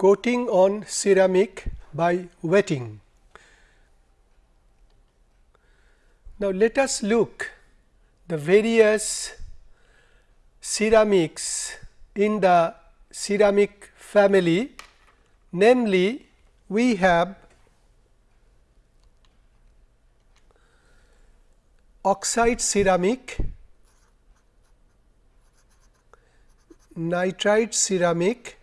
coating on ceramic by wetting. Now, let us look the various ceramics in the ceramic family namely we have oxide ceramic, nitride ceramic,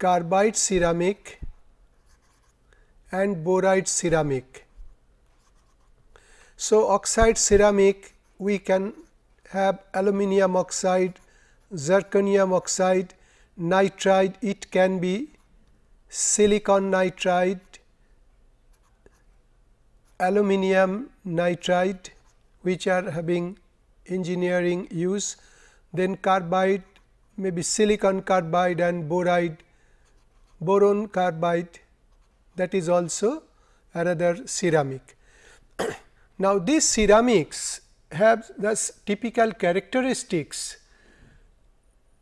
carbide ceramic and boride ceramic. So, oxide ceramic we can have aluminum oxide, zirconium oxide, nitride it can be silicon nitride, aluminum nitride which are having engineering use, then carbide maybe silicon carbide and boride boron carbide that is also another ceramic. now, these ceramics have thus typical characteristics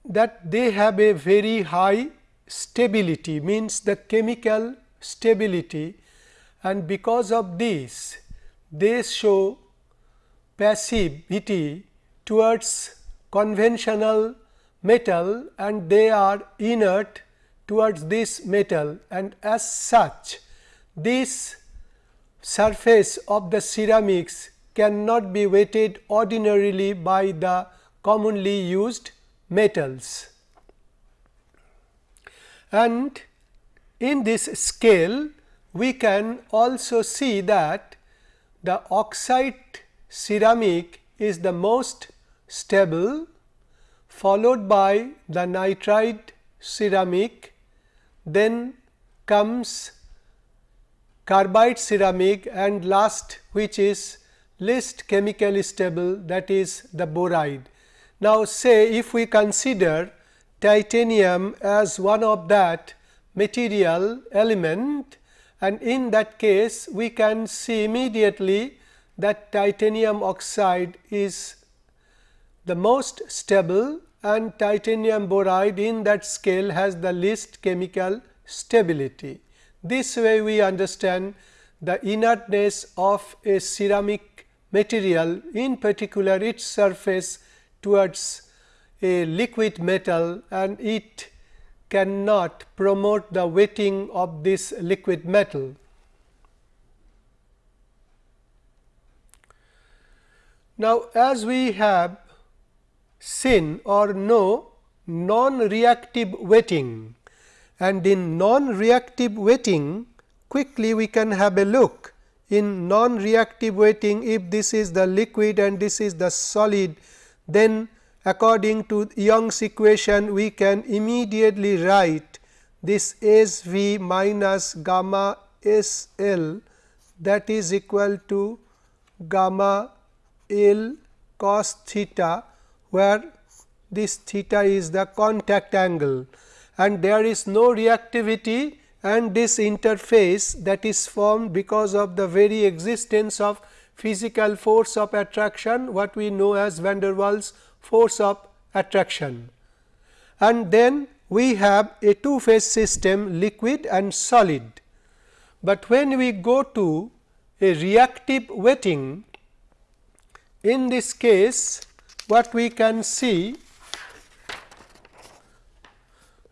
that they have a very high stability means the chemical stability and because of this they show passivity towards conventional metal and they are inert towards this metal and as such this surface of the ceramics cannot be wetted ordinarily by the commonly used metals. And in this scale we can also see that the oxide ceramic is the most stable followed by the nitride ceramic then comes carbide ceramic and last which is least chemically stable that is the boride. Now, say if we consider titanium as one of that material element and in that case we can see immediately that titanium oxide is the most stable and titanium boride in that scale has the least chemical stability. This way we understand the inertness of a ceramic material in particular its surface towards a liquid metal and it cannot promote the wetting of this liquid metal. Now, as we have seen or no non-reactive wetting and in non-reactive wetting quickly we can have a look in non-reactive wetting if this is the liquid and this is the solid then according to Young's equation we can immediately write this S v minus gamma S L that is equal to gamma L cos theta where this theta is the contact angle and there is no reactivity and this interface that is formed because of the very existence of physical force of attraction what we know as van der Waals force of attraction. And then we have a two phase system liquid and solid, but when we go to a reactive wetting in this case what we can see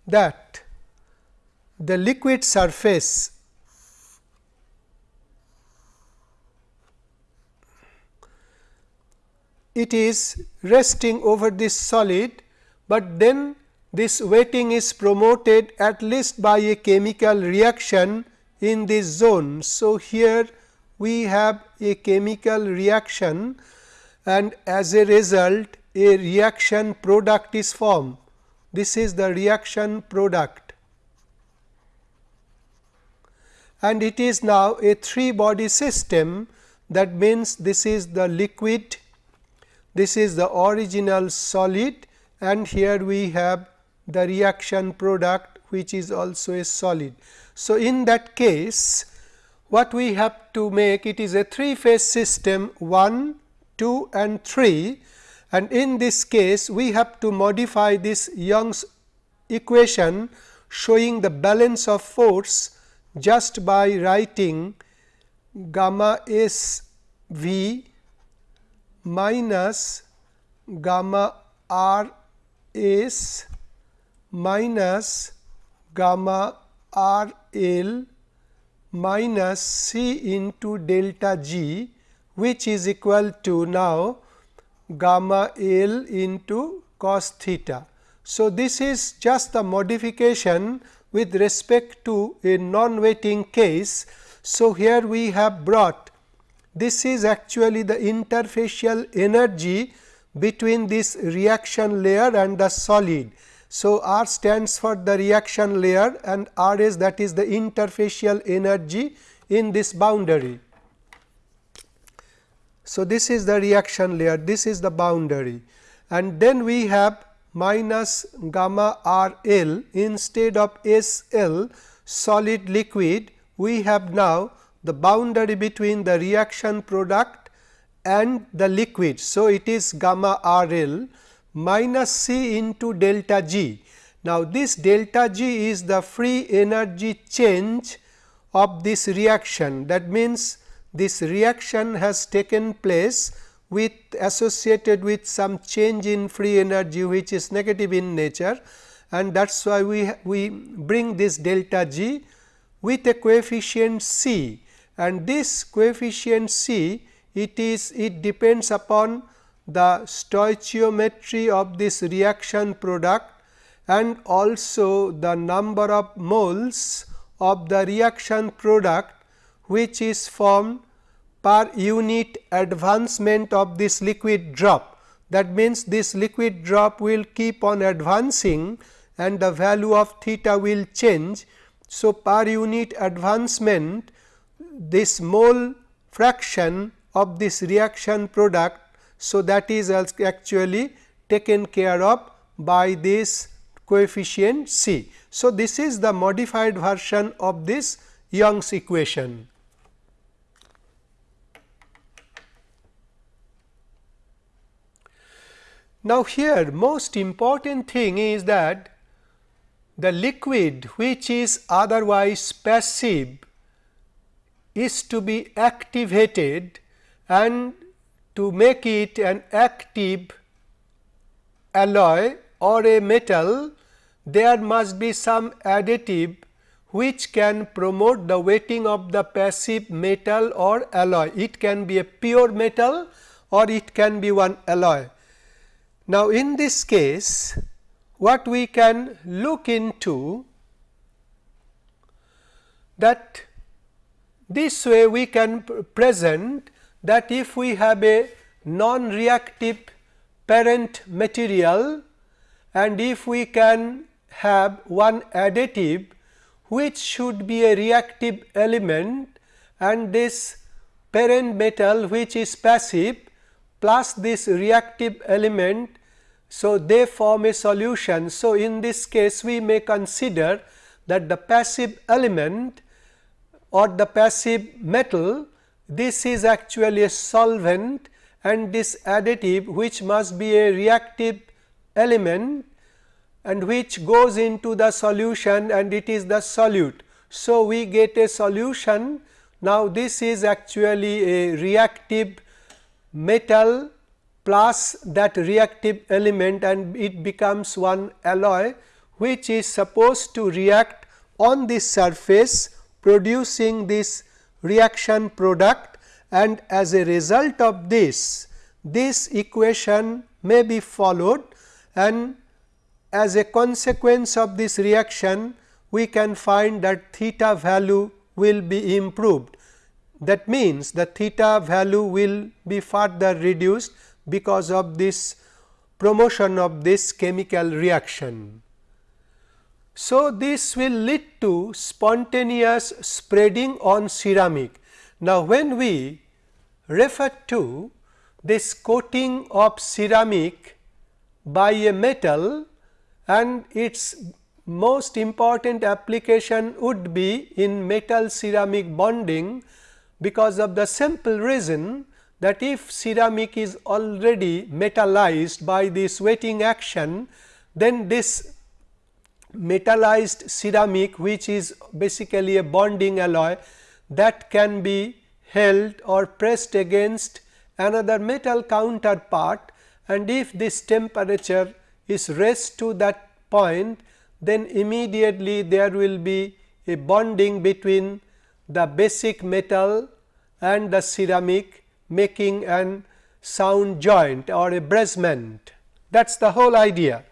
that the liquid surface it is resting over this solid, but then this wetting is promoted at least by a chemical reaction in this zone. So, here we have a chemical reaction and as a result a reaction product is formed. This is the reaction product and it is now a three body system that means this is the liquid this is the original solid and here we have the reaction product which is also a solid. So, in that case what we have to make it is a three phase system 1, 2 and 3 and in this case we have to modify this Young's equation showing the balance of force just by writing gamma S V minus gamma R S minus gamma R L minus C into delta G which is equal to now gamma L into cos theta. So, this is just the modification with respect to a non-wetting case. So, here we have brought this is actually the interfacial energy between this reaction layer and the solid. So, R stands for the reaction layer and R is that is the interfacial energy in this boundary. So, this is the reaction layer, this is the boundary and then we have minus gamma R L instead of S L solid liquid we have now the boundary between the reaction product and the liquid. So, it is gamma R L minus C into delta G. Now, this delta G is the free energy change of this reaction that means, this reaction has taken place with associated with some change in free energy which is negative in nature. And that is why we, we bring this delta G with a coefficient C. And this coefficient C it is it depends upon the stoichiometry of this reaction product and also the number of moles of the reaction product which is formed per unit advancement of this liquid drop. That means, this liquid drop will keep on advancing and the value of theta will change. So, per unit advancement this mole fraction of this reaction product. So, that is actually taken care of by this coefficient C. So, this is the modified version of this Young's equation. Now, here most important thing is that the liquid which is otherwise passive is to be activated and to make it an active alloy or a metal there must be some additive which can promote the wetting of the passive metal or alloy. It can be a pure metal or it can be one alloy. Now, in this case what we can look into that this way we can present that if we have a non-reactive parent material and if we can have one additive which should be a reactive element and this parent metal which is passive plus this reactive element. So, they form a solution. So, in this case we may consider that the passive element or the passive metal this is actually a solvent and this additive which must be a reactive element and which goes into the solution and it is the solute. So, we get a solution now this is actually a reactive metal plus that reactive element and it becomes one alloy which is supposed to react on this surface producing this reaction product. And as a result of this, this equation may be followed. And as a consequence of this reaction we can find that theta value will be improved that means, the theta value will be further reduced because of this promotion of this chemical reaction. So, this will lead to spontaneous spreading on ceramic. Now, when we refer to this coating of ceramic by a metal and its most important application would be in metal ceramic bonding because of the simple reason that if ceramic is already metallized by this wetting action, then this metallized ceramic which is basically a bonding alloy that can be held or pressed against another metal counterpart. And if this temperature is raised to that point then immediately there will be a bonding between the basic metal and the ceramic making an sound joint or a brazement that is the whole idea.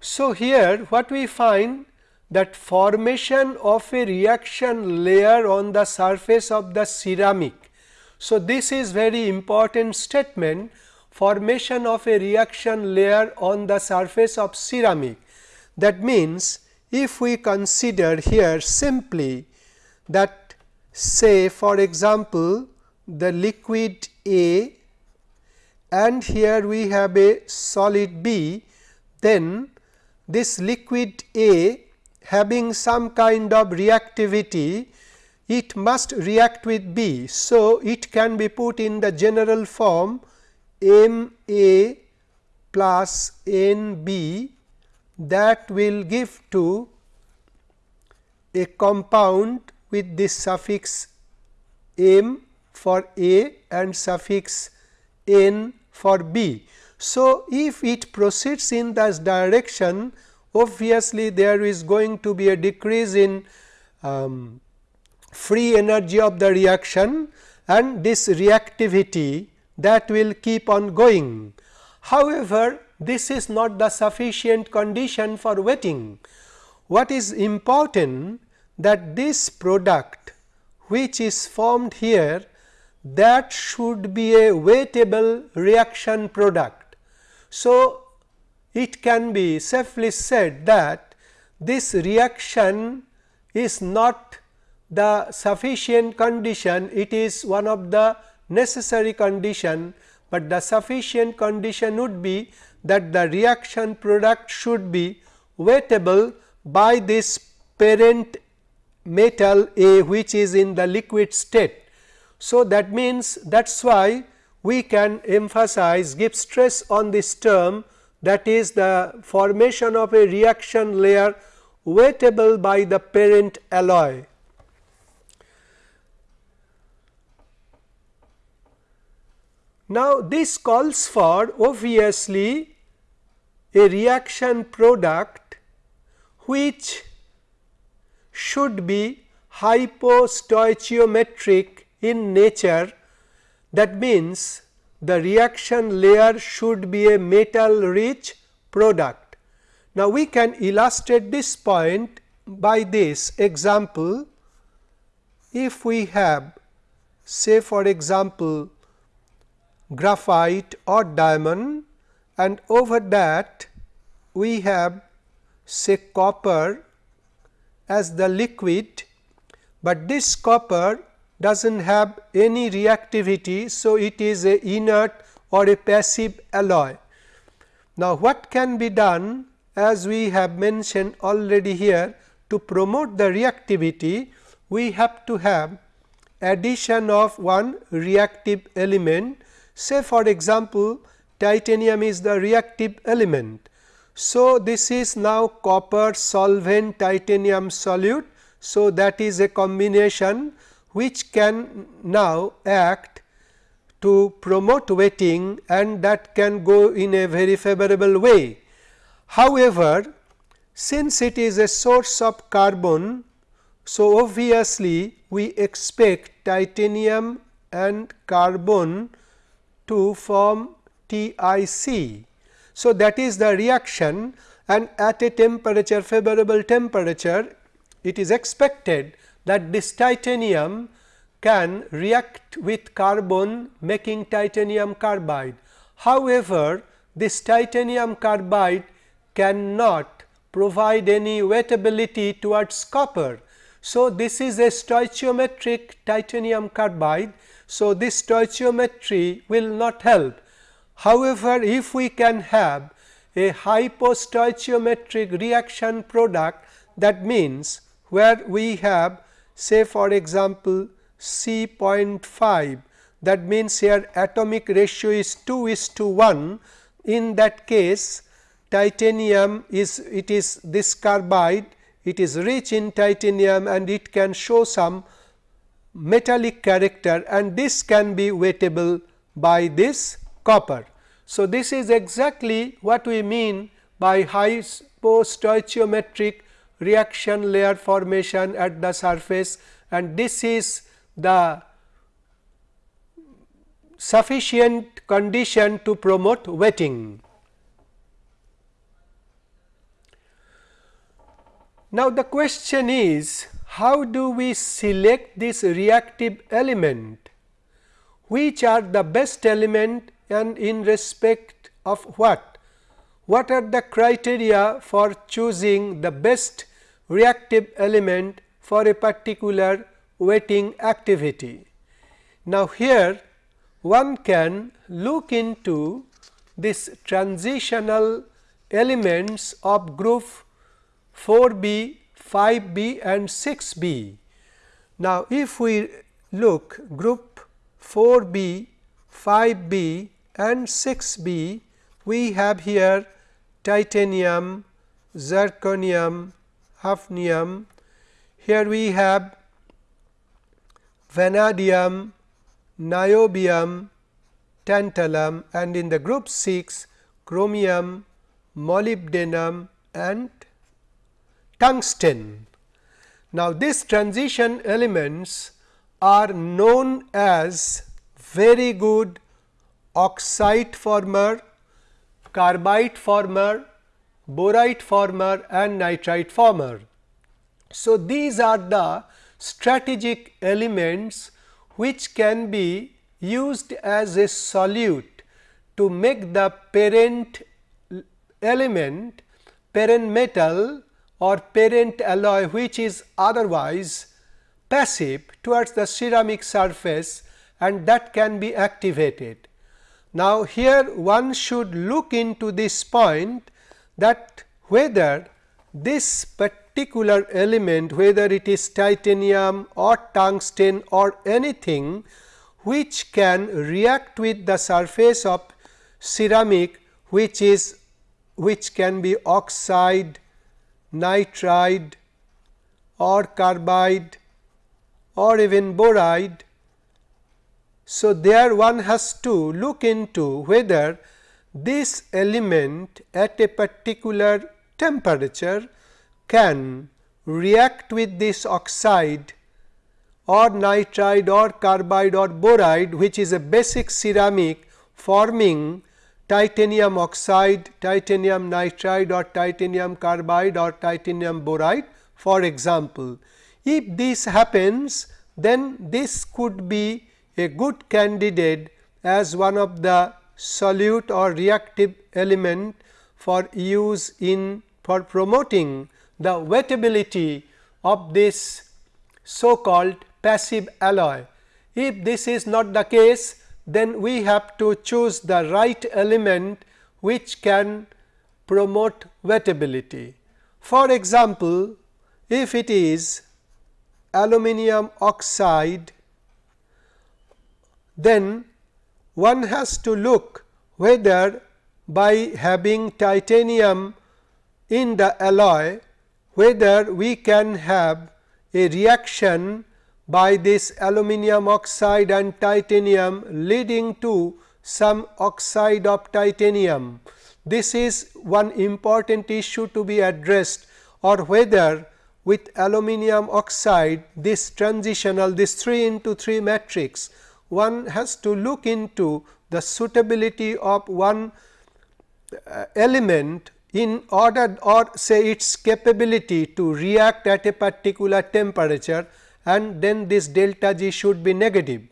So, here what we find that formation of a reaction layer on the surface of the ceramic. So, this is very important statement formation of a reaction layer on the surface of ceramic. That means, if we consider here simply that say for example, the liquid A and here we have a solid B, then this liquid A having some kind of reactivity, it must react with B. So, it can be put in the general form M A plus N B that will give to a compound with this suffix M for A and suffix N for B. So, if it proceeds in this direction obviously, there is going to be a decrease in um, free energy of the reaction and this reactivity that will keep on going. However, this is not the sufficient condition for wetting. What is important that this product which is formed here that should be a wettable reaction product. So, it can be safely said that this reaction is not the sufficient condition, it is one of the necessary condition, but the sufficient condition would be that the reaction product should be wettable by this parent metal A which is in the liquid state. So, that means that is why we can emphasize give stress on this term that is the formation of a reaction layer wettable by the parent alloy. Now, this calls for obviously a reaction product which should be hypostoichiometric in nature that means the reaction layer should be a metal rich product. Now, we can illustrate this point by this example. If we have say for example, graphite or diamond and over that we have say copper as the liquid, but this copper does not have any reactivity. So, it is a inert or a passive alloy. Now, what can be done as we have mentioned already here to promote the reactivity, we have to have addition of one reactive element. Say for example, titanium is the reactive element. So, this is now copper solvent titanium solute. So, that is a combination which can now act to promote wetting and that can go in a very favorable way. However, since it is a source of carbon, so obviously we expect titanium and carbon to form TIC. So, that is the reaction and at a temperature favorable temperature it is expected that this titanium can react with carbon making titanium carbide. However, this titanium carbide cannot provide any wettability towards copper. So, this is a stoichiometric titanium carbide. So, this stoichiometry will not help. However, if we can have a hypostoichiometric reaction product that means where we have say for example, C 0.5 that means here atomic ratio is 2 is to 1 in that case titanium is it is this carbide it is rich in titanium and it can show some metallic character and this can be wettable by this copper. So, this is exactly what we mean by high stoichiometric reaction layer formation at the surface and this is the sufficient condition to promote wetting. Now, the question is how do we select this reactive element, which are the best element and in respect of what? What are the criteria for choosing the best reactive element for a particular wetting activity? Now, here one can look into this transitional elements of group 4b, 5b and 6b. Now, if we look group 4b, 5b and 6b, we have here titanium, zirconium, hafnium. Here we have vanadium, niobium, tantalum and in the group 6 chromium, molybdenum and tungsten. Now, these transition elements are known as very good oxide former, carbide former, boride former and nitride former. So, these are the strategic elements which can be used as a solute to make the parent element parent metal or parent alloy which is otherwise passive towards the ceramic surface and that can be activated. Now, here one should look into this point that whether this particular element whether it is titanium or tungsten or anything which can react with the surface of ceramic which is which can be oxide, nitride or carbide or even boride. So, there one has to look into whether this element at a particular temperature can react with this oxide or nitride or carbide or boride which is a basic ceramic forming titanium oxide, titanium nitride or titanium carbide or titanium boride for example. If this happens then this could be a good candidate as one of the solute or reactive element for use in for promoting the wettability of this so called passive alloy. If this is not the case, then we have to choose the right element which can promote wettability. For example, if it is aluminum oxide, then one has to look whether by having titanium in the alloy whether we can have a reaction by this aluminum oxide and titanium leading to some oxide of titanium. This is one important issue to be addressed or whether with aluminum oxide this transitional this 3 into 3 matrix one has to look into the suitability of one uh, element in order or say its capability to react at a particular temperature and then this delta G should be negative.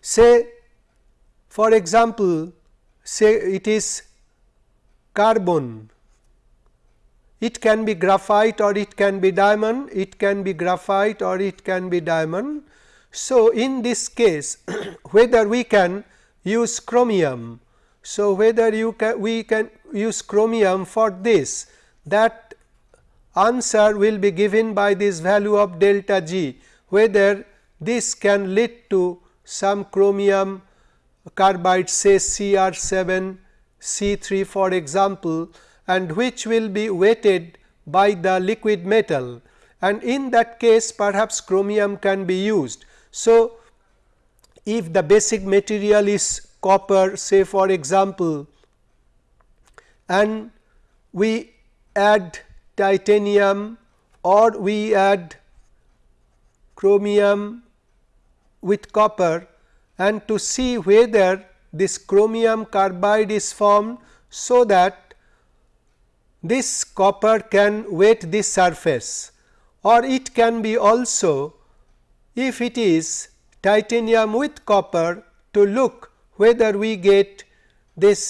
Say for example, say it is carbon, it can be graphite or it can be diamond, it can be graphite or it can be diamond. So, in this case whether we can use chromium so, whether you can we can use chromium for this that answer will be given by this value of delta G whether this can lead to some chromium carbide say Cr 7 C 3 for example and which will be weighted by the liquid metal and in that case perhaps chromium can be used. So, if the basic material is copper say for example and we add titanium or we add chromium with copper and to see whether this chromium carbide is formed so that this copper can wet this surface or it can be also if it is titanium with copper to look whether we get this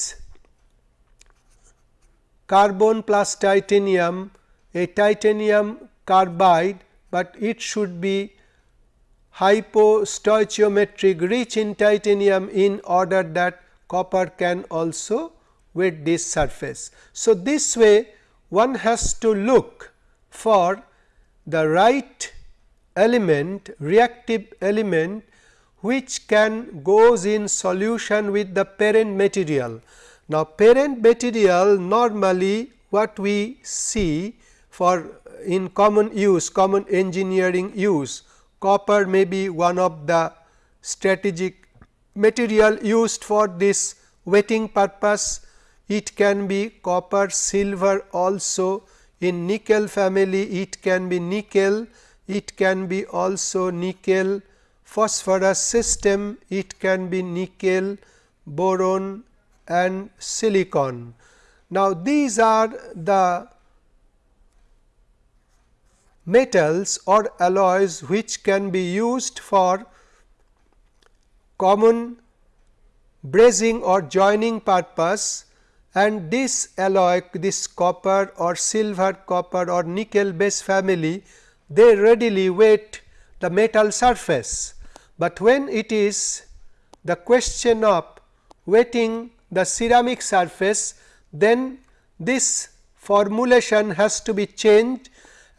carbon plus titanium a titanium carbide, but it should be hypostoichiometric rich in titanium in order that copper can also wet this surface. So, this way one has to look for the right element reactive element which can goes in solution with the parent material. Now, parent material normally what we see for in common use common engineering use copper may be one of the strategic material used for this wetting purpose. It can be copper, silver also in nickel family it can be nickel, it can be also nickel phosphorus system, it can be nickel, boron and silicon. Now, these are the metals or alloys which can be used for common brazing or joining purpose and this alloy this copper or silver copper or nickel base family they readily wet the metal surface, but when it is the question of wetting the ceramic surface then this formulation has to be changed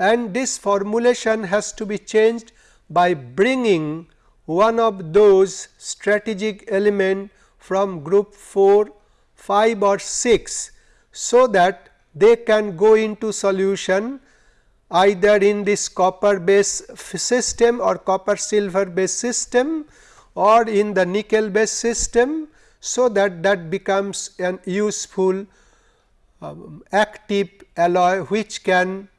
and this formulation has to be changed by bringing one of those strategic element from group 4, 5 or 6. So, that they can go into solution either in this copper base system or copper silver base system or in the nickel base system. So, that that becomes an useful um, active alloy which can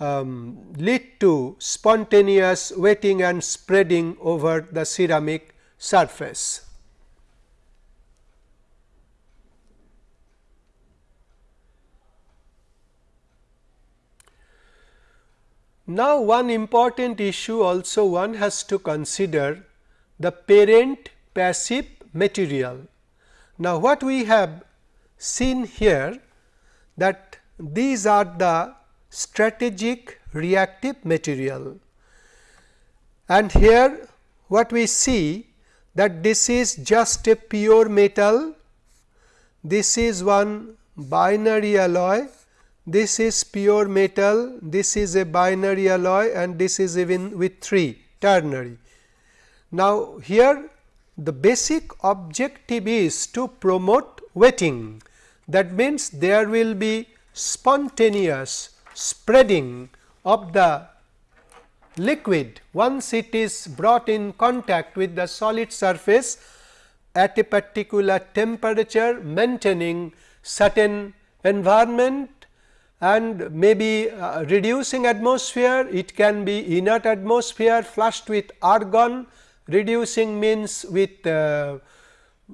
um, lead to spontaneous wetting and spreading over the ceramic surface. Now, one important issue also one has to consider the parent passive material. Now, what we have seen here that these are the strategic reactive material. And here what we see that this is just a pure metal, this is one binary alloy, this is pure metal, this is a binary alloy and this is even with 3 ternary. Now, here the basic objective is to promote wetting that means there will be spontaneous spreading of the liquid once it is brought in contact with the solid surface at a particular temperature maintaining certain environment and maybe uh, reducing atmosphere, it can be inert atmosphere flushed with argon, reducing means with uh,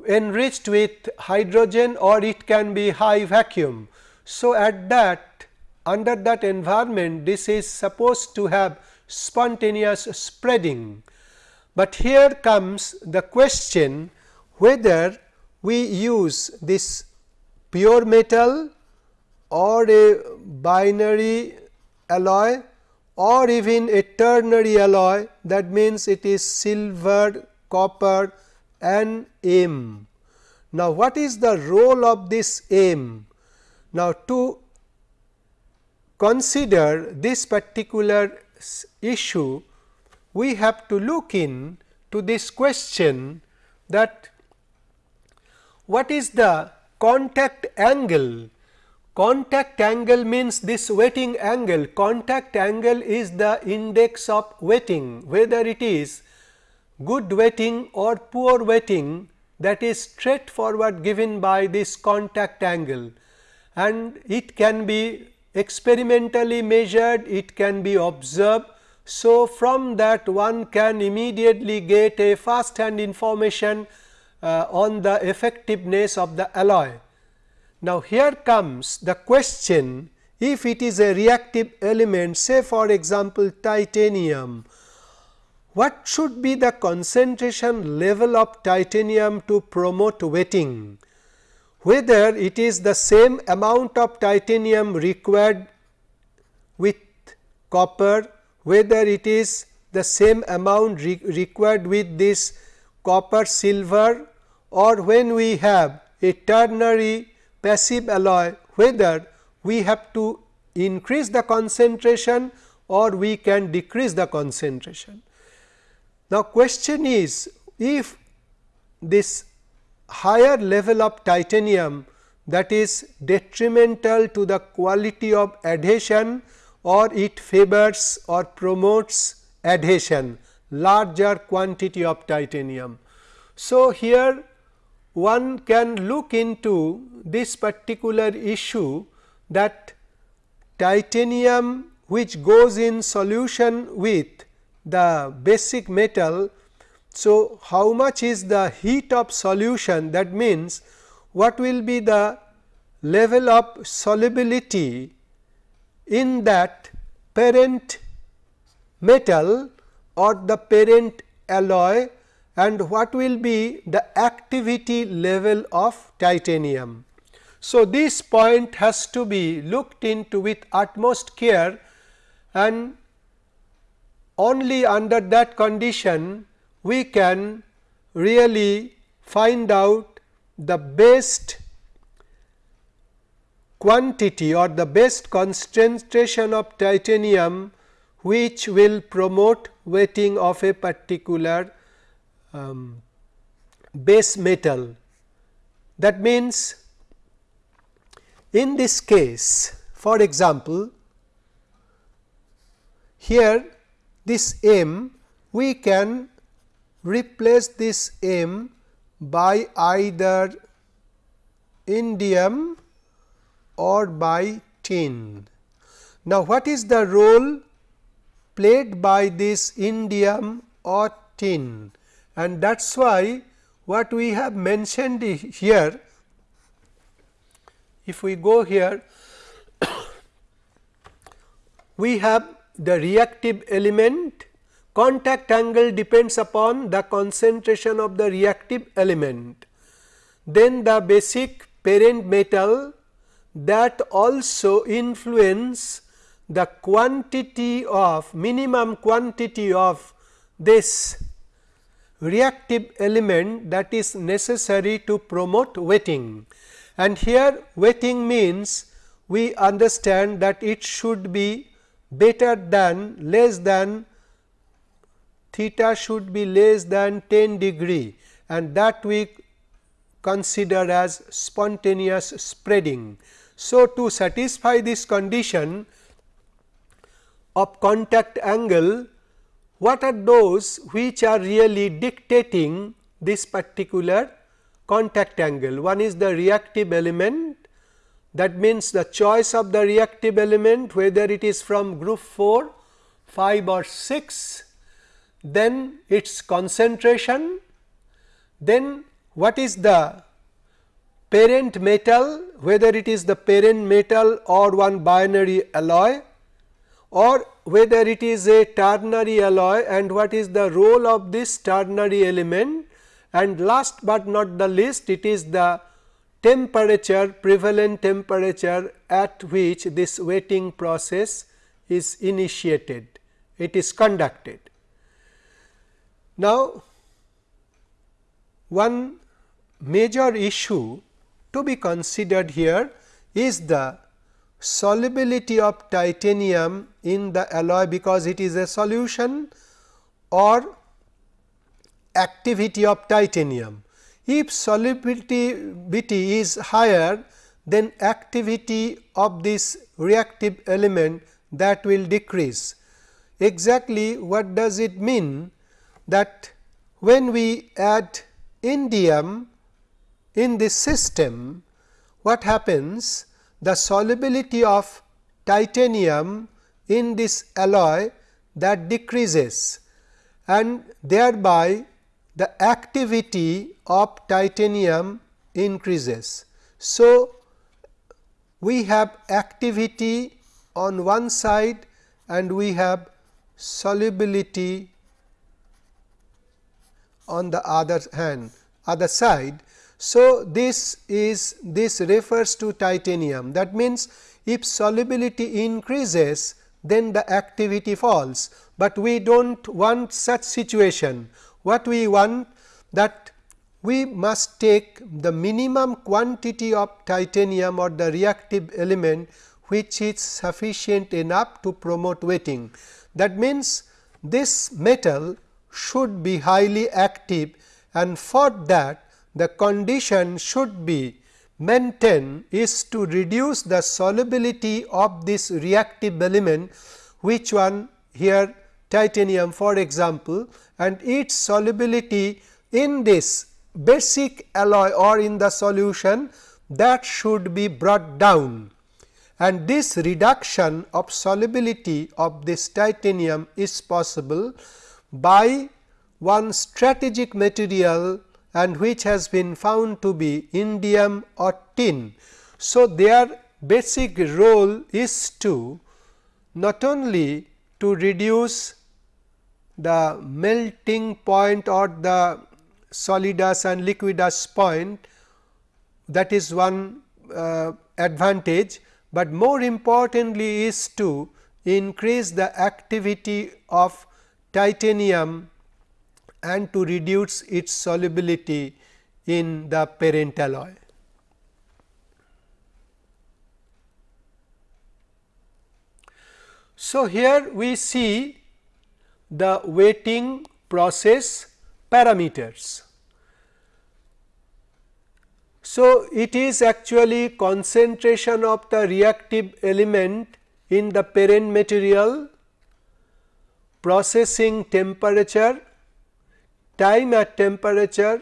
enriched with hydrogen or it can be high vacuum. So, at that under that environment this is supposed to have spontaneous spreading. But here comes the question whether we use this pure metal or a binary alloy or even a ternary alloy that means it is silver, copper and M. Now, what is the role of this M? Now, to consider this particular issue, we have to look in to this question that what is the contact angle. Contact angle means this wetting angle. Contact angle is the index of wetting whether it is good wetting or poor wetting that is straightforward given by this contact angle and it can be experimentally measured, it can be observed. So, from that one can immediately get a first hand information uh, on the effectiveness of the alloy. Now, here comes the question if it is a reactive element say for example, titanium, what should be the concentration level of titanium to promote wetting? Whether it is the same amount of titanium required with copper, whether it is the same amount re required with this copper silver or when we have a ternary passive alloy whether we have to increase the concentration or we can decrease the concentration. Now, question is if this higher level of titanium that is detrimental to the quality of adhesion or it favors or promotes adhesion larger quantity of titanium. So, here one can look into this particular issue that titanium which goes in solution with the basic metal. So, how much is the heat of solution? That means what will be the level of solubility in that parent metal or the parent alloy? And what will be the activity level of titanium. So, this point has to be looked into with utmost care. And only under that condition we can really find out the best quantity or the best concentration of titanium which will promote wetting of a particular um, base metal. That means, in this case for example, here this M we can replace this M by either indium or by tin. Now, what is the role played by this indium or tin? and that is why what we have mentioned here if we go here we have the reactive element contact angle depends upon the concentration of the reactive element. Then the basic parent metal that also influence the quantity of minimum quantity of this reactive element that is necessary to promote wetting. And here wetting means we understand that it should be better than less than theta should be less than 10 degree and that we consider as spontaneous spreading. So, to satisfy this condition of contact angle what are those which are really dictating this particular contact angle. One is the reactive element that means the choice of the reactive element whether it is from group 4, 5 or 6, then its concentration, then what is the parent metal whether it is the parent metal or one binary alloy or whether it is a ternary alloy and what is the role of this ternary element and last but not the least it is the temperature prevalent temperature at which this wetting process is initiated it is conducted. Now, one major issue to be considered here is the solubility of titanium in the alloy because it is a solution or activity of titanium. If solubility is higher, then activity of this reactive element that will decrease. Exactly what does it mean that when we add indium in this system, what happens? The solubility of titanium in this alloy that decreases and thereby the activity of titanium increases. So, we have activity on one side and we have solubility on the other hand other side. So, this is this refers to titanium that means, if solubility increases then the activity falls, but we do not want such situation. What we want that we must take the minimum quantity of titanium or the reactive element which is sufficient enough to promote wetting. That means, this metal should be highly active and for that the condition should be maintained is to reduce the solubility of this reactive element which one here titanium for example, and its solubility in this basic alloy or in the solution that should be brought down. And this reduction of solubility of this titanium is possible by one strategic material and which has been found to be indium or tin. So, their basic role is to not only to reduce the melting point or the solidus and liquidus point that is one uh, advantage, but more importantly is to increase the activity of titanium and to reduce its solubility in the parent alloy. So, here we see the wetting process parameters. So, it is actually concentration of the reactive element in the parent material, processing temperature, time at temperature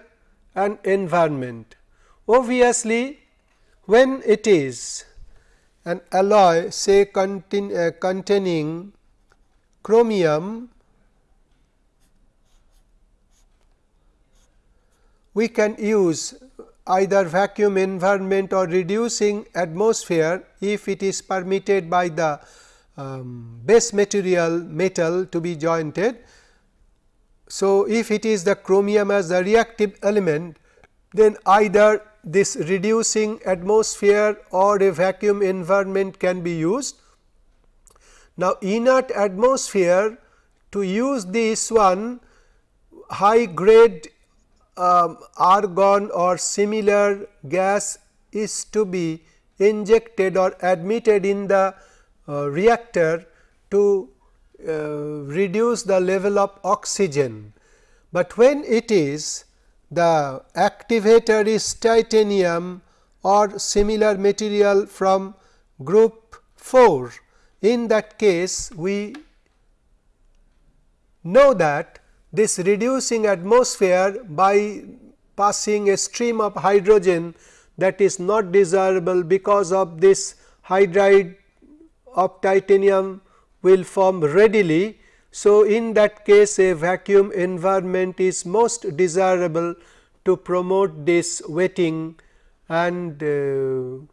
and environment. Obviously, when it is an alloy say contain, uh, containing chromium we can use either vacuum environment or reducing atmosphere if it is permitted by the um, base material metal to be jointed. So, if it is the chromium as the reactive element then either this reducing atmosphere or a vacuum environment can be used. Now, inert atmosphere to use this one high grade um, argon or similar gas is to be injected or admitted in the reactor to uh, reduce the level of oxygen. But when it is the activator is titanium or similar material from group 4, in that case we know that this reducing atmosphere by passing a stream of hydrogen that is not desirable because of this hydride of titanium will form readily. So, in that case a vacuum environment is most desirable to promote this wetting. And uh,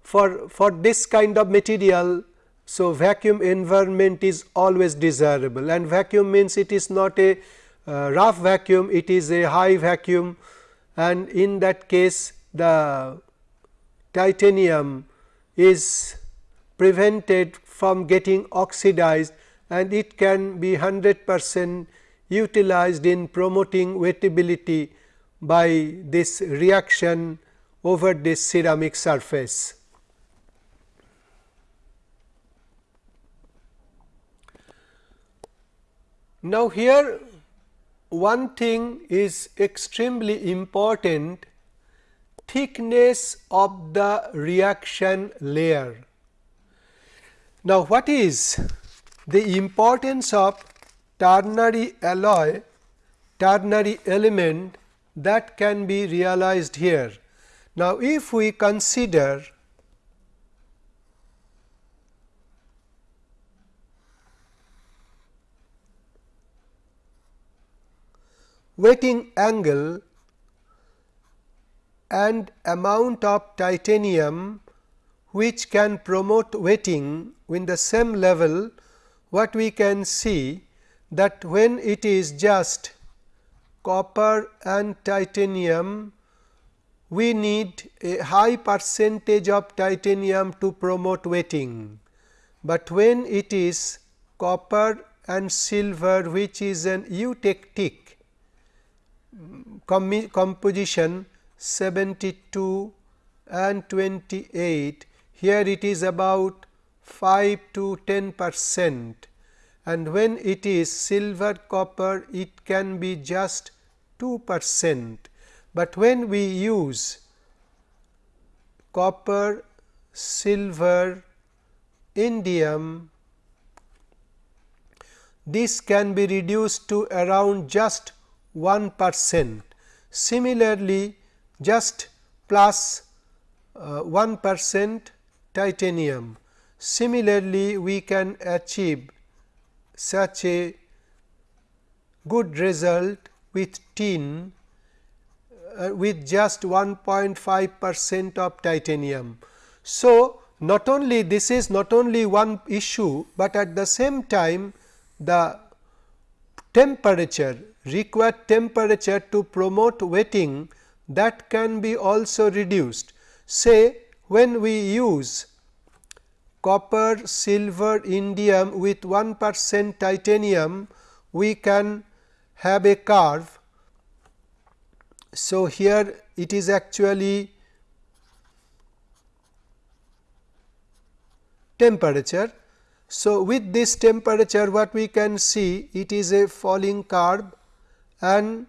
for, for this kind of material so, vacuum environment is always desirable. And vacuum means it is not a uh, rough vacuum, it is a high vacuum. And in that case the titanium is prevented from getting oxidized and it can be 100 percent utilized in promoting wettability by this reaction over this ceramic surface. Now, here one thing is extremely important thickness of the reaction layer. Now, what is the importance of ternary alloy, ternary element that can be realized here. Now, if we consider wetting angle and amount of titanium which can promote wetting in the same level what we can see that when it is just copper and titanium we need a high percentage of titanium to promote wetting, but when it is copper and silver which is an eutectic composition 72 and 28 here it is about 5 to 10 percent and when it is silver copper it can be just 2 percent, but when we use copper, silver, indium this can be reduced to around just 1 percent. Similarly, just plus uh, 1 percent titanium. Similarly, we can achieve such a good result with tin uh, with just 1.5 percent of titanium. So, not only this is not only one issue, but at the same time the temperature required temperature to promote wetting that can be also reduced. Say when we use copper, silver, indium with 1 percent titanium, we can have a curve. So, here it is actually temperature. So, with this temperature what we can see it is a falling curve and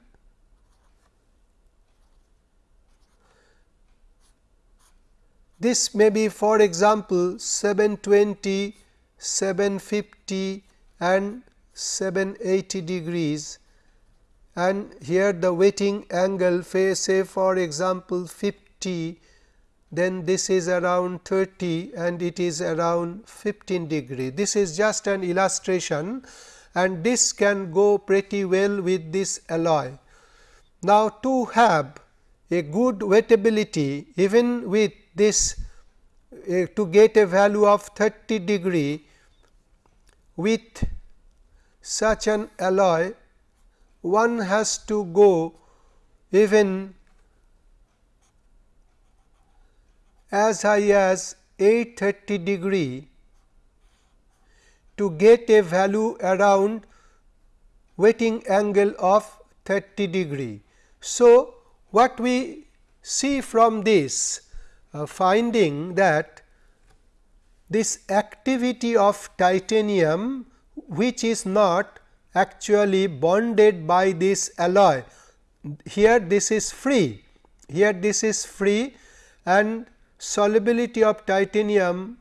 This may be for example, 720, 750 and 780 degrees and here the wetting angle say for example, 50 then this is around 30 and it is around 15 degree. This is just an illustration and this can go pretty well with this alloy. Now, to have a good wettability even with this uh, to get a value of 30 degree with such an alloy one has to go even as high as 830 degree to get a value around wetting angle of 30 degree. So, what we see from this Uh, finding that this activity of titanium which is not actually bonded by this alloy. Here this is free, here this is free and solubility of titanium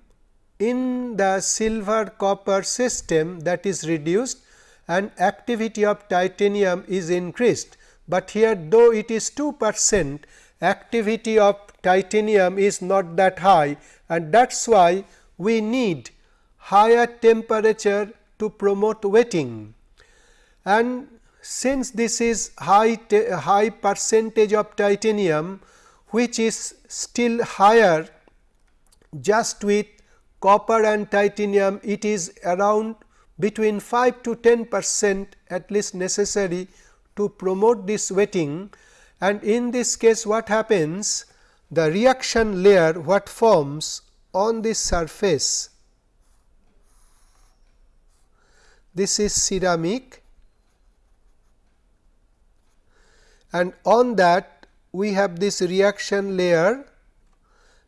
in the silver copper system that is reduced and activity of titanium is increased, but here though it is 2 percent activity of titanium is not that high and that is why we need higher temperature to promote wetting. And since this is high, high percentage of titanium which is still higher just with copper and titanium it is around between 5 to 10 percent at least necessary to promote this wetting and in this case what happens? The reaction layer what forms on this surface? This is ceramic. And on that we have this reaction layer.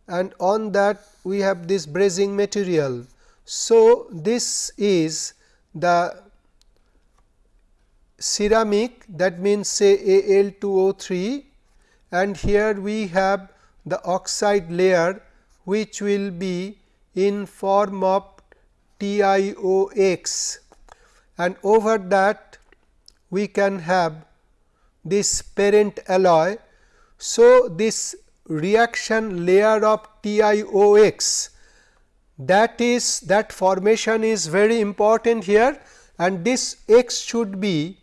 And on that we have this brazing material. So, this is the ceramic that means say Al2O3 and here we have the oxide layer which will be in form of TiOX and over that we can have this parent alloy. So, this reaction layer of TiOX that is that formation is very important here and this x should be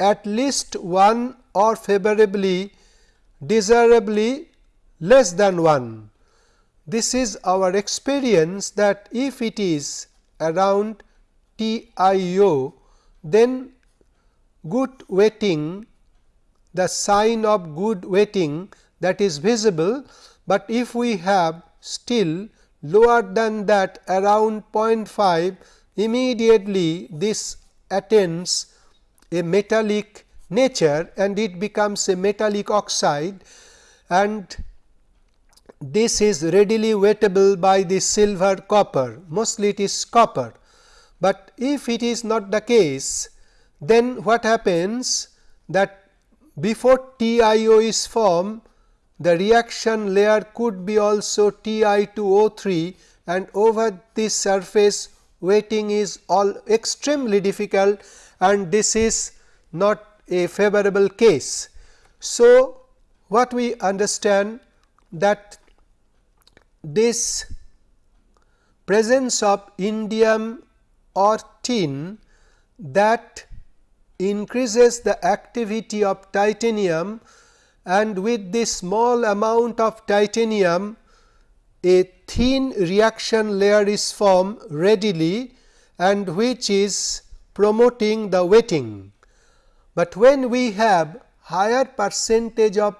at least 1 or favorably desirably less than 1. This is our experience that if it is around TiO then good wetting the sign of good wetting that is visible, but if we have still lower than that around 0.5 immediately this attains a metallic nature and it becomes a metallic oxide and this is readily wettable by the silver copper mostly it is copper. But if it is not the case then what happens that before TiO is formed the reaction layer could be also Ti2O3 and over this surface wetting is all extremely difficult and this is not a favorable case. So, what we understand that this presence of indium or tin that increases the activity of titanium and with this small amount of titanium a thin reaction layer is formed readily and which is promoting the wetting. But when we have higher percentage of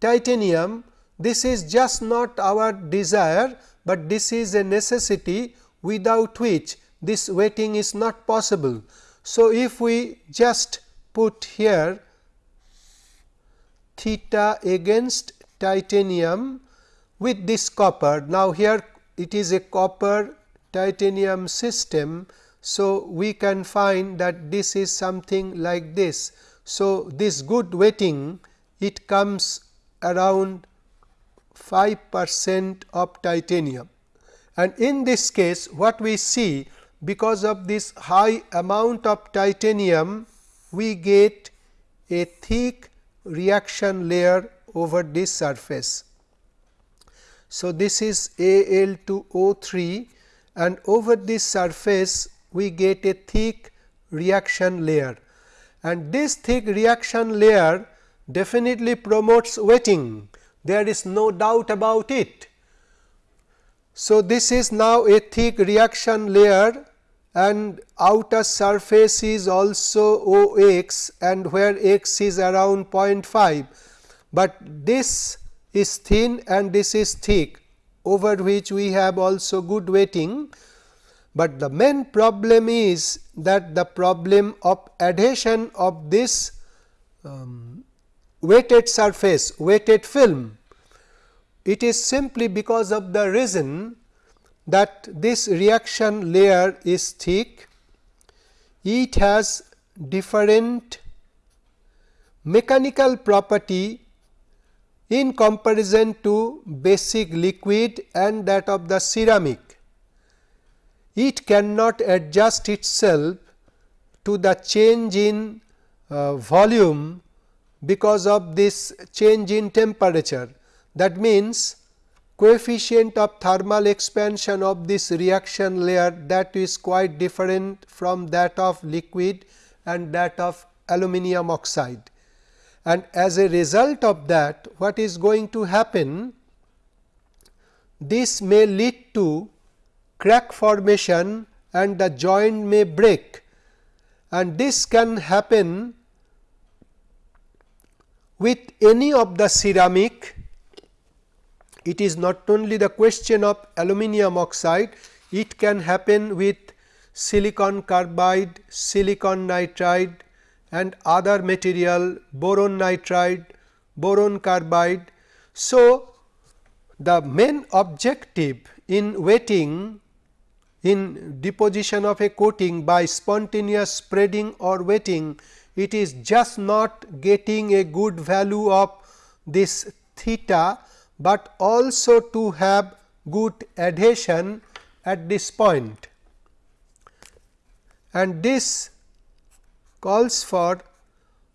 titanium this is just not our desire, but this is a necessity without which this wetting is not possible. So, if we just put here theta against titanium with this copper. Now, here it is a copper titanium system. So, we can find that this is something like this. So, this good wetting it comes around 5 percent of titanium and in this case what we see because of this high amount of titanium we get a thick reaction layer over this surface. So, this is Al2O3 and over this surface we get a thick reaction layer and this thick reaction layer definitely promotes wetting there is no doubt about it. So, this is now a thick reaction layer and outer surface is also O x and where x is around 0.5, but this is thin and this is thick over which we have also good wetting. But the main problem is that the problem of adhesion of this um, wetted surface, weighted film. It is simply because of the reason that this reaction layer is thick, it has different mechanical property in comparison to basic liquid and that of the ceramic. It cannot adjust itself to the change in uh, volume because of this change in temperature. That means, coefficient of thermal expansion of this reaction layer that is quite different from that of liquid and that of aluminum oxide. And as a result of that what is going to happen? This may lead to crack formation and the joint may break. And this can happen with any of the ceramic. It is not only the question of aluminum oxide, it can happen with silicon carbide, silicon nitride and other material boron nitride, boron carbide. So, the main objective in wetting in deposition of a coating by spontaneous spreading or wetting it is just not getting a good value of this theta, but also to have good adhesion at this point. And this calls for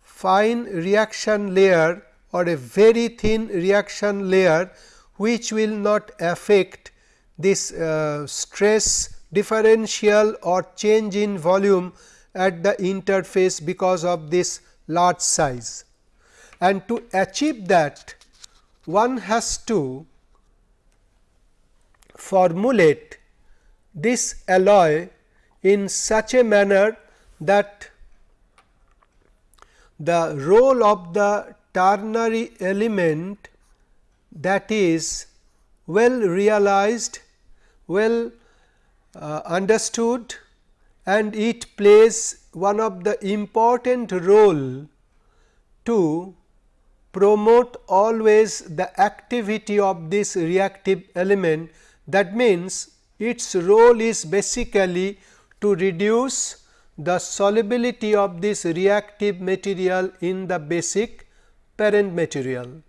fine reaction layer or a very thin reaction layer which will not affect this uh, stress differential or change in volume at the interface because of this large size. And to achieve that one has to formulate this alloy in such a manner that the role of the ternary element that is well realized, well uh, understood and it plays one of the important role to promote always the activity of this reactive element. That means, its role is basically to reduce the solubility of this reactive material in the basic parent material.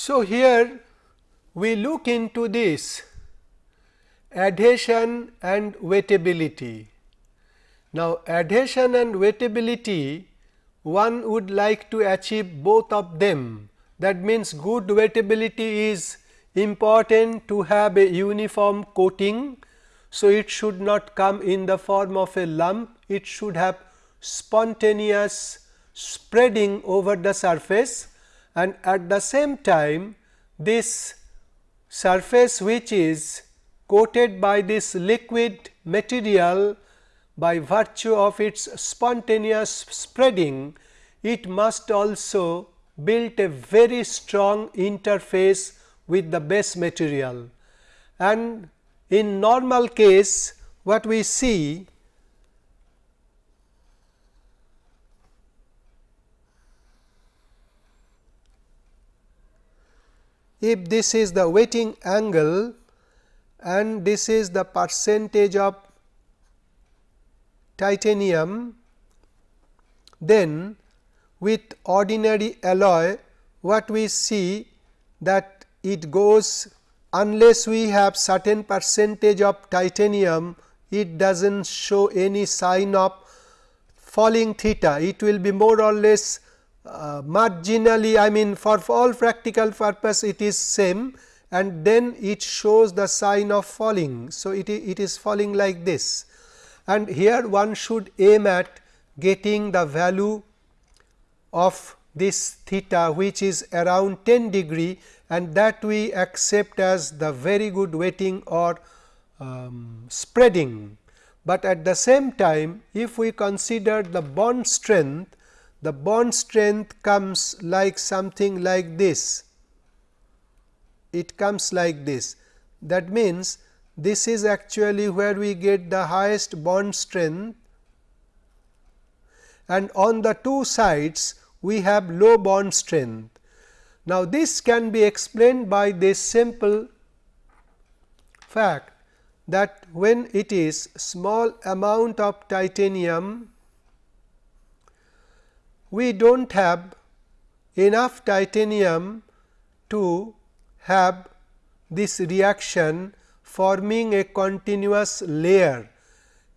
So, here we look into this adhesion and wettability. Now, adhesion and wettability one would like to achieve both of them that means good wettability is important to have a uniform coating. So, it should not come in the form of a lump it should have spontaneous spreading over the surface and at the same time this surface which is coated by this liquid material by virtue of its spontaneous spreading, it must also build a very strong interface with the base material. And in normal case what we see if this is the wetting angle and this is the percentage of titanium, then with ordinary alloy what we see that it goes unless we have certain percentage of titanium it does not show any sign of falling theta. It will be more or less uh, marginally I mean for, all practical purpose it is same and then it shows the sign of falling. So, it, it is falling like this and here one should aim at getting the value of this theta which is around 10 degree and that we accept as the very good wetting or um, spreading. But at the same time if we consider the bond strength, the bond strength comes like something like this it comes like this. That means, this is actually where we get the highest bond strength and on the two sides we have low bond strength. Now, this can be explained by this simple fact that when it is small amount of titanium, we do not have enough titanium to have this reaction forming a continuous layer.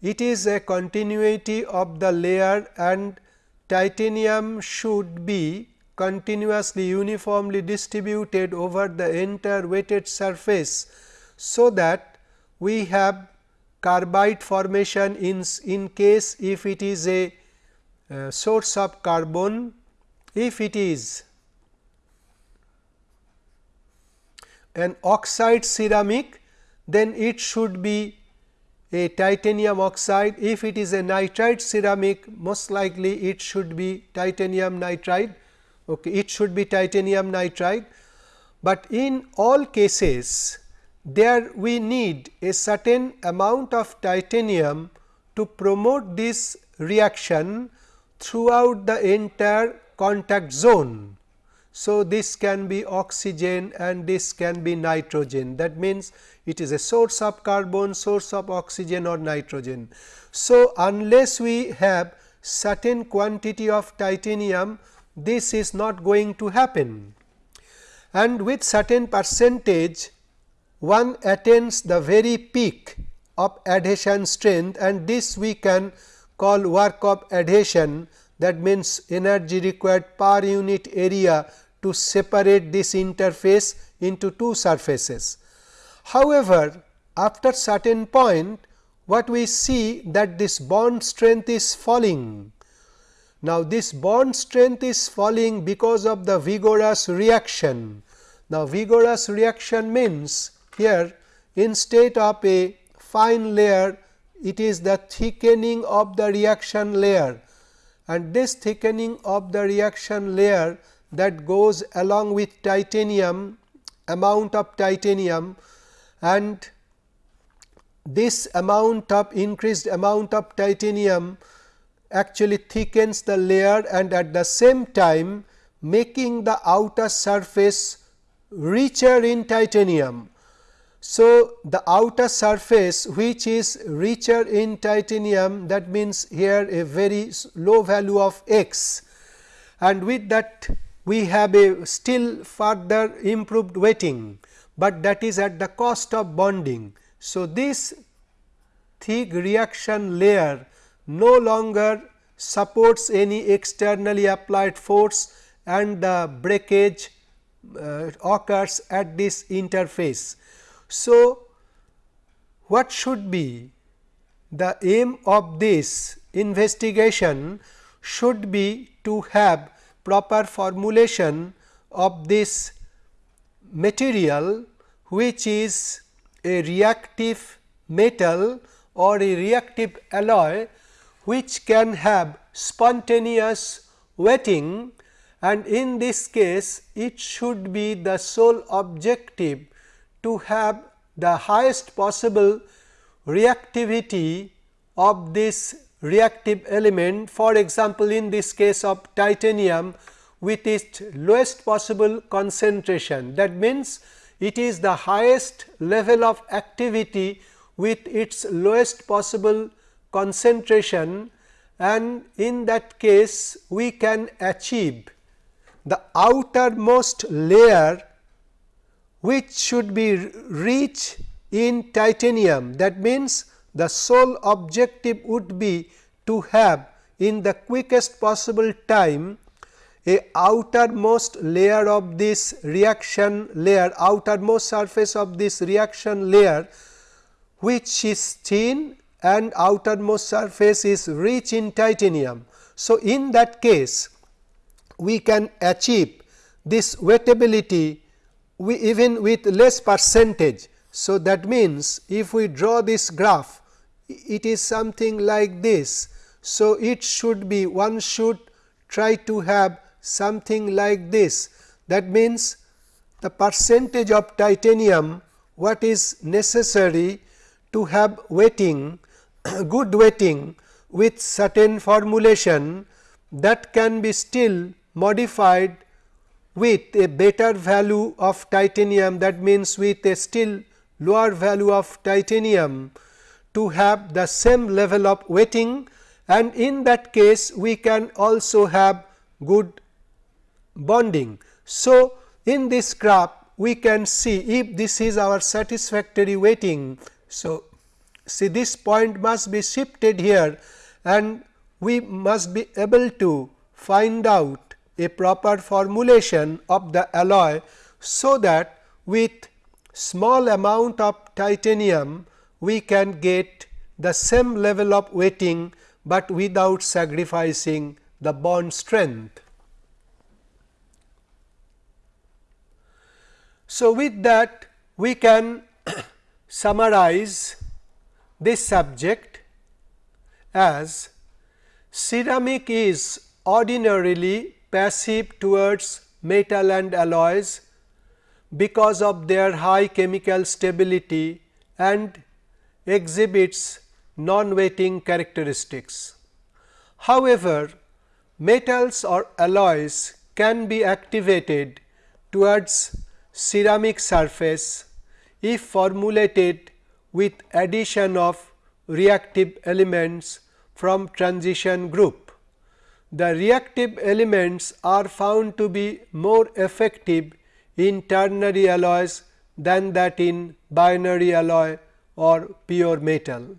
It is a continuity of the layer and titanium should be continuously uniformly distributed over the entire weighted surface. So, that we have carbide formation in, in case if it is a uh, source of carbon, if it is an oxide ceramic then it should be a titanium oxide. If it is a nitride ceramic most likely it should be titanium nitride, okay, it should be titanium nitride. But in all cases there we need a certain amount of titanium to promote this reaction throughout the entire contact zone. So, this can be oxygen and this can be nitrogen that means, it is a source of carbon, source of oxygen or nitrogen. So, unless we have certain quantity of titanium this is not going to happen and with certain percentage one attains the very peak of adhesion strength and this we can call work of adhesion that means energy required per unit area to separate this interface into two surfaces. However, after certain point what we see that this bond strength is falling. Now, this bond strength is falling because of the vigorous reaction. Now, vigorous reaction means here instead of a fine layer it is the thickening of the reaction layer and this thickening of the reaction layer that goes along with titanium amount of titanium and this amount of increased amount of titanium actually thickens the layer and at the same time making the outer surface richer in titanium. So, the outer surface which is richer in titanium that means here a very low value of x and with that we have a still further improved wetting, but that is at the cost of bonding. So, this thick reaction layer no longer supports any externally applied force and the breakage uh, occurs at this interface. So, what should be the aim of this investigation should be to have proper formulation of this material which is a reactive metal or a reactive alloy which can have spontaneous wetting and in this case it should be the sole objective to have the highest possible reactivity of this reactive element. For example, in this case of titanium with its lowest possible concentration. That means, it is the highest level of activity with its lowest possible concentration. And in that case we can achieve the outermost layer which should be rich in titanium. That means, the sole objective would be to have in the quickest possible time a outermost layer of this reaction layer outermost surface of this reaction layer which is thin and outermost surface is rich in titanium. So, in that case we can achieve this wettability we even with less percentage. So, that means, if we draw this graph it is something like this. So, it should be one should try to have something like this that means, the percentage of titanium what is necessary to have wetting good wetting with certain formulation that can be still modified with a better value of titanium that means with a still lower value of titanium to have the same level of wetting and in that case we can also have good bonding. So, in this graph we can see if this is our satisfactory wetting. So, see this point must be shifted here and we must be able to find out a proper formulation of the alloy. So, that with small amount of titanium we can get the same level of wetting, but without sacrificing the bond strength. So, with that we can summarize this subject as ceramic is ordinarily passive towards metal and alloys because of their high chemical stability and exhibits non-wetting characteristics. However, metals or alloys can be activated towards ceramic surface if formulated with addition of reactive elements from transition group. The reactive elements are found to be more effective in ternary alloys than that in binary alloy or pure metal.